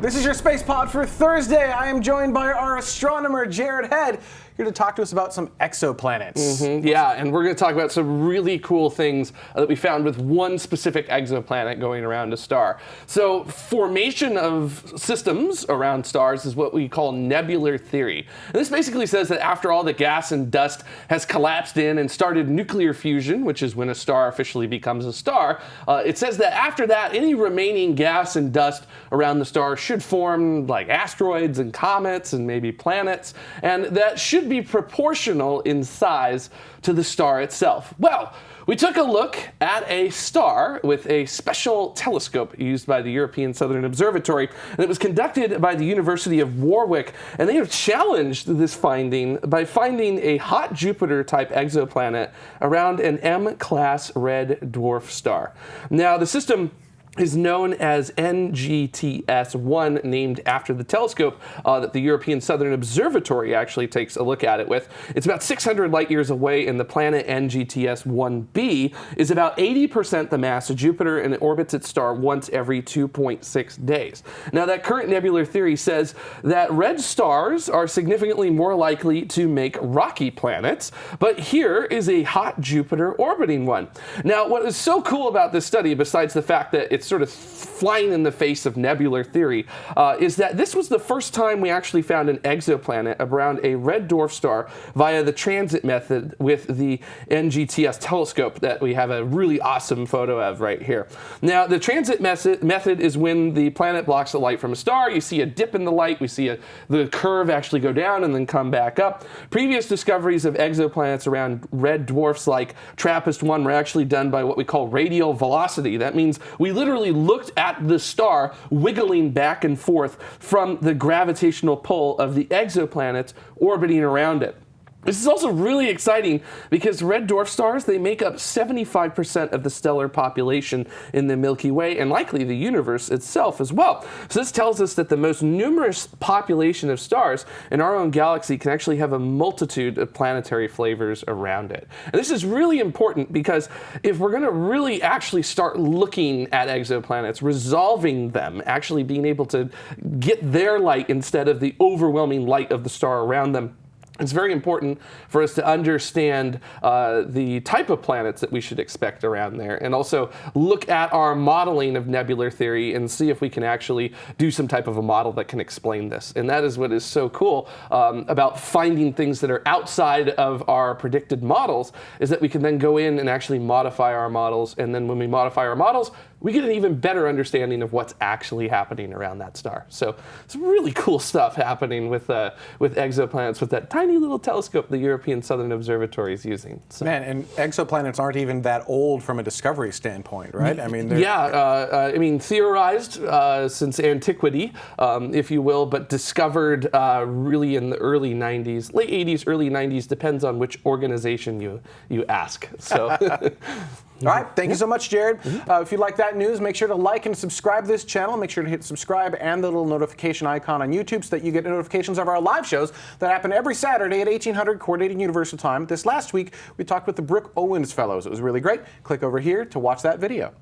This is your Space Pod for Thursday. I am joined by our astronomer, Jared Head, here to talk to us about some exoplanets. Mm-hmm. Yeah, and we're going to talk about some really cool things that we found with one specific exoplanet going around a star. So, formation of systems around stars is what we call nebular theory. And this basically says that after all the gas and dust has collapsed in and started nuclear fusion, which is when a star officially becomes a star, uh, it says that after that, any remaining gas and dust around the star should form like asteroids and comets and maybe planets, and that should be proportional in size to the star itself. Well, we took a look at a star with a special telescope used by the European Southern Observatory, and it was conducted by the University of Warwick. And they have challenged this finding by finding a hot Jupiter type exoplanet around an M class red dwarf star. Now, the system is known as NGTS-1, named after the telescope uh, that the European Southern Observatory actually takes a look at it with. It's about 600 light years away, and the planet NGTS-1b is about 80% the mass of Jupiter, and it orbits its star once every 2.6 days. Now, that current nebular theory says that red stars are significantly more likely to make rocky planets, but here is a hot Jupiter orbiting one. Now, what is so cool about this study, besides the fact that it's sort of flying in the face of nebular theory, uh, is that this was the first time we actually found an exoplanet around a red dwarf star via the transit method with the NGTS telescope that we have a really awesome photo of right here. Now, the transit method, is when the planet blocks the light from a star. You see a dip in the light. We see a, the curve actually go down and then come back up. Previous discoveries of exoplanets around red dwarfs like TRAPPIST-1 were actually done by what we call radial velocity. That means we literally literally looked at the star wiggling back and forth from the gravitational pull of the exoplanets orbiting around it. This is also really exciting because red dwarf stars, they make up 75% of the stellar population in the Milky Way and likely the universe itself as well. So this tells us that the most numerous population of stars in our own galaxy can actually have a multitude of planetary flavors around it. And this is really important because if we're going to really actually start looking at exoplanets, resolving them, actually being able to get their light instead of the overwhelming light of the star around them, it's very important for us to understand uh, the type of planets that we should expect around there and also look at our modeling of nebular theory and see if we can actually do some type of a model that can explain this. And that is what is so cool um, about finding things that are outside of our predicted models is that we can then go in and actually modify our models. And then when we modify our models, we get an even better understanding of what's actually happening around that star. So it's really cool stuff happening with, uh, with exoplanets with that tiny little telescope the European Southern Observatory is using. So. Man, and exoplanets aren't even that old from a discovery standpoint, right? I mean, yeah, uh, uh, I mean, theorized uh, since antiquity, um, if you will, but discovered uh, really in the early 90s, late 80s, early 90s, depends on which organization you, you ask. So. All right, thank you so much, Jared. Mm-hmm. Uh, if you like that news, make sure to like and subscribe to this channel. Make sure to hit subscribe and the little notification icon on YouTube so that you get notifications of our live shows that happen every Saturday at 1800 Coordinated Universal Time. This last week, we talked with the Brooke Owens Fellows. It was really great. Click over here to watch that video.